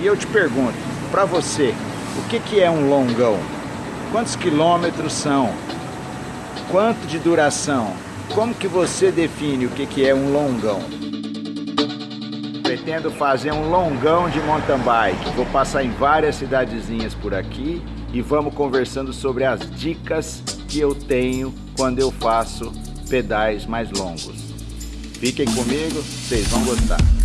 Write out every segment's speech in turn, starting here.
E eu te pergunto, para você, o que, que é um longão? Quantos quilômetros são? Quanto de duração? Como que você define o que, que é um longão? Pretendo fazer um longão de mountain bike. Vou passar em várias cidadezinhas por aqui e vamos conversando sobre as dicas que eu tenho quando eu faço pedais mais longos. Fiquem comigo, vocês vão gostar.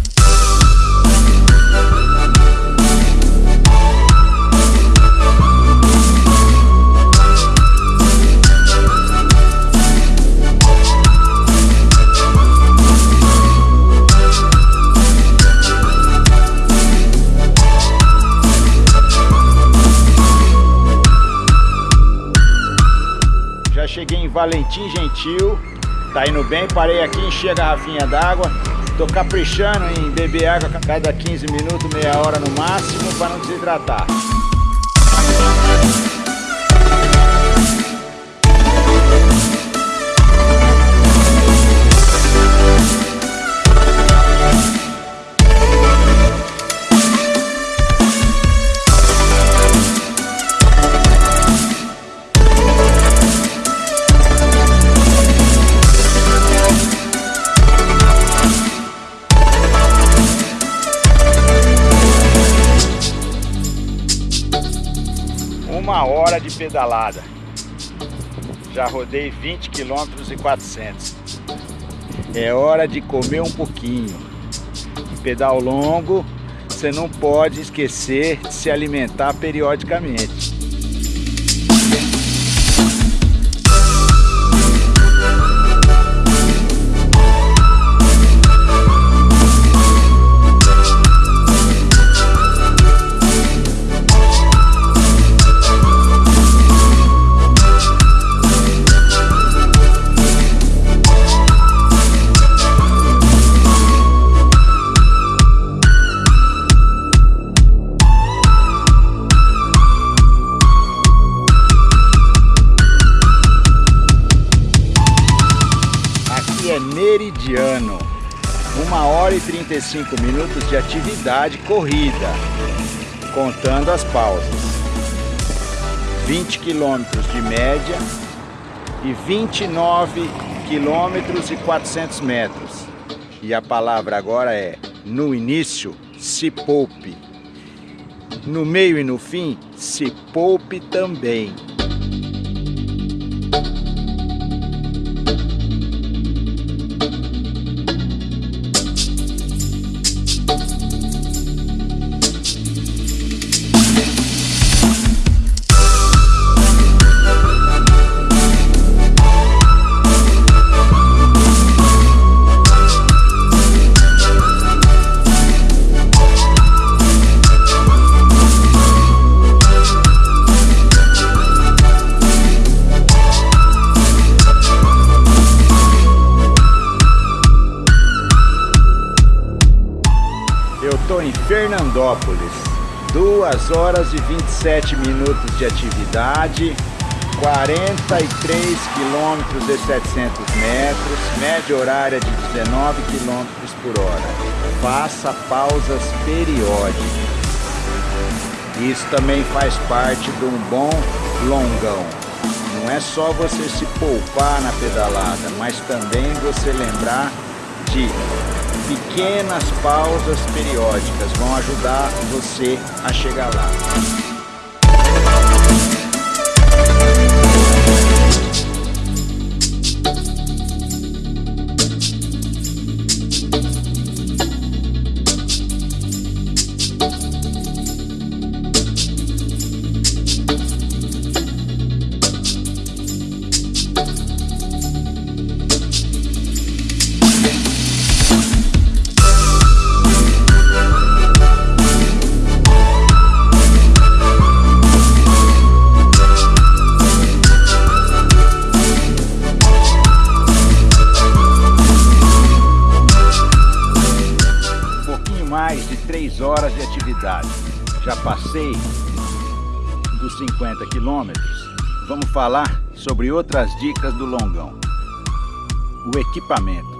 Valentim Gentil, tá indo bem, parei aqui, enchi a garrafinha d'água, tô caprichando em beber água cada 15 minutos, meia hora no máximo, para não desidratar. Hora de pedalada. Já rodei 20 km e 400. É hora de comer um pouquinho. Pedal longo, você não pode esquecer de se alimentar periodicamente. 45 minutos de atividade corrida, contando as pausas. 20 quilômetros de média e 29 quilômetros e 400 metros. E a palavra agora é, no início, se poupe. No meio e no fim, se poupe também. Fernandópolis. 2 horas e 27 minutos de atividade, 43 quilômetros e 700 metros, média horária de 19 quilômetros por hora. Faça pausas periódicas. Isso também faz parte de um bom longão. Não é só você se poupar na pedalada, mas também você lembrar de pequenas pausas periódicas vão ajudar você a chegar lá. Mais de 3 horas de atividade. Já passei dos 50 quilômetros. Vamos falar sobre outras dicas do longão. O equipamento.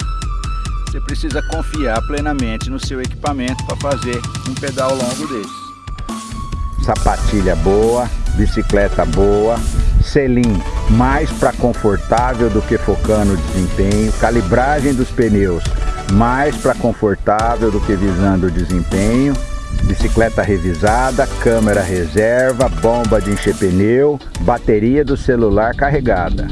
Você precisa confiar plenamente no seu equipamento para fazer um pedal longo desse. sapatilha boa, bicicleta boa, selim mais para confortável do que focando o desempenho, calibragem dos pneus mais para confortável do que visando o desempenho, bicicleta revisada, câmera reserva, bomba de encher pneu, bateria do celular carregada.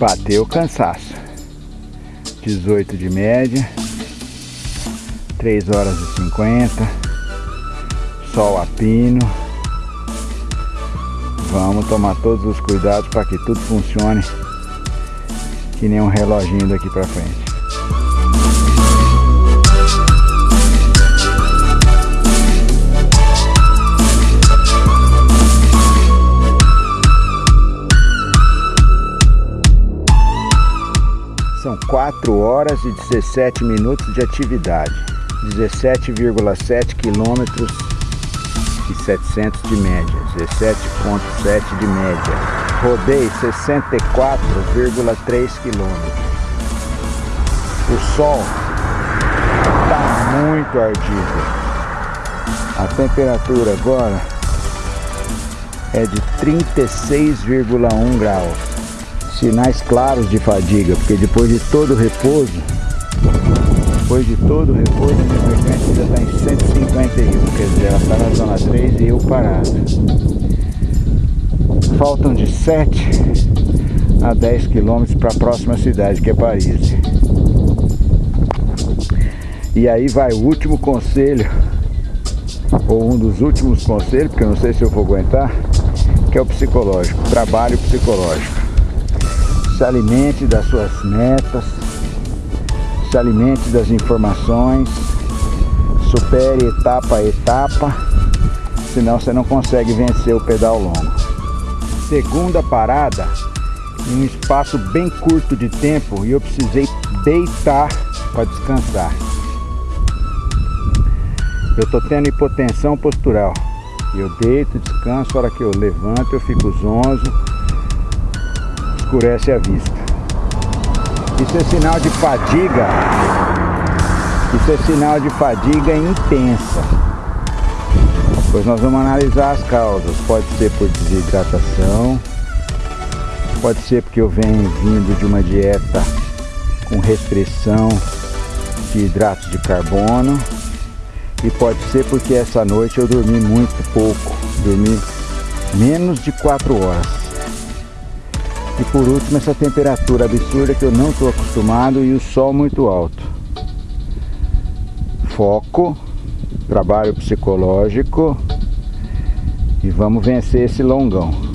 Bateu cansaço. 18 de média. 3 horas e 50. Sol a pino. Vamos tomar todos os cuidados para que tudo funcione que nem um reloginho daqui para frente. São 4 horas e 17 minutos de atividade, 17,7 quilômetros e 700 de média, 17,7 de média. Rodei 64,3 quilômetros. O sol está muito ardido. A temperatura agora é de 36,1 graus sinais claros de fadiga, porque depois de todo o repouso, depois de todo o repouso, minha frequência já está em 151, quer dizer, ela está na zona 3 e eu parado. Faltam de 7 a 10 quilômetros para a próxima cidade, que é Paris. E aí vai o último conselho, ou um dos últimos conselhos, porque eu não sei se eu vou aguentar, que é o psicológico, trabalho psicológico se alimente das suas metas, se alimente das informações, supere etapa a etapa, senão você não consegue vencer o pedal longo. Segunda parada, em um espaço bem curto de tempo e eu precisei deitar para descansar. Eu estou tendo hipotensão postural. Eu deito, descanso, a hora que eu levanto eu fico zonzo, escurece a vista. Isso é sinal de fadiga. Isso é sinal de fadiga intensa. Pois nós vamos analisar as causas. Pode ser por desidratação, pode ser porque eu venho vindo de uma dieta com restrição de hidratos de carbono e pode ser porque essa noite eu dormi muito pouco, dormi menos de 4 horas. E por último essa temperatura absurda que eu não estou acostumado e o sol muito alto. Foco, trabalho psicológico e vamos vencer esse longão.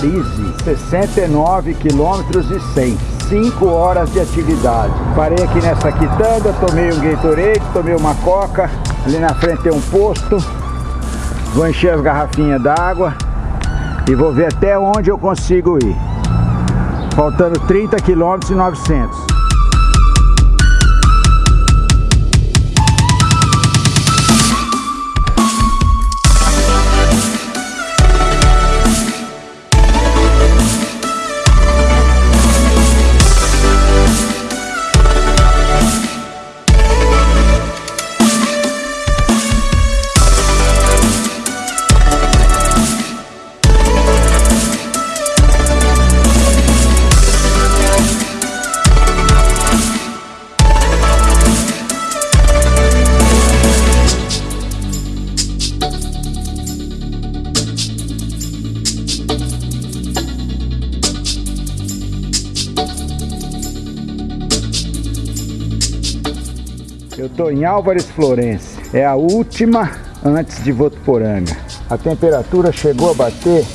Paris, 69 quilômetros e 100. 5 horas de atividade. Parei aqui nessa quitanda, tomei um Gatorade, tomei uma coca. Ali na frente tem um posto. Vou encher as garrafinhas d'água e vou ver até onde eu consigo ir. Faltando 30 quilômetros e 900. Estou em Álvares Florense. É a última antes de Votuporanga. A temperatura chegou a bater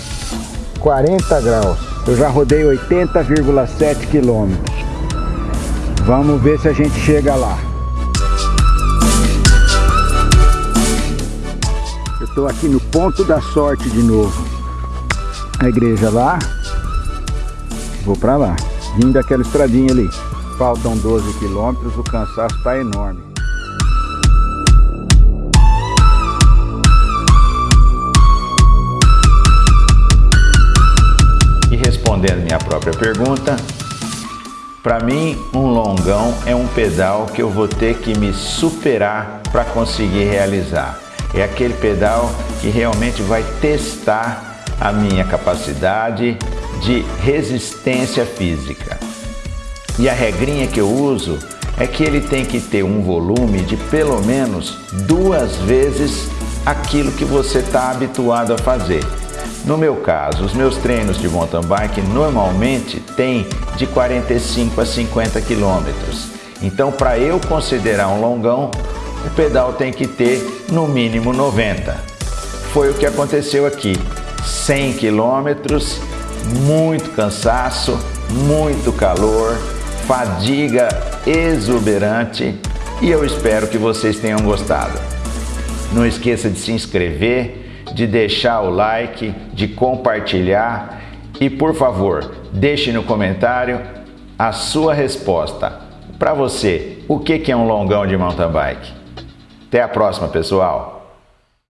40 graus. Eu já rodei 80,7 quilômetros. Vamos ver se a gente chega lá. Eu estou aqui no ponto da sorte de novo. A igreja lá. Vou para lá. Vindo daquela estradinha ali. Faltam 12 quilômetros, o cansaço está enorme. Respondendo minha própria pergunta, para mim um longão é um pedal que eu vou ter que me superar para conseguir realizar. É aquele pedal que realmente vai testar a minha capacidade de resistência física. E a regrinha que eu uso é que ele tem que ter um volume de pelo menos duas vezes aquilo que você está habituado a fazer. No meu caso, os meus treinos de mountain bike normalmente têm de 45 a 50 quilômetros. Então, para eu considerar um longão, o pedal tem que ter no mínimo 90. Foi o que aconteceu aqui. 100 quilômetros, muito cansaço, muito calor, fadiga exuberante e eu espero que vocês tenham gostado. Não esqueça de se inscrever, de deixar o like, de compartilhar e, por favor, deixe no comentário a sua resposta. Para você, o que é um longão de mountain bike? Até a próxima, pessoal!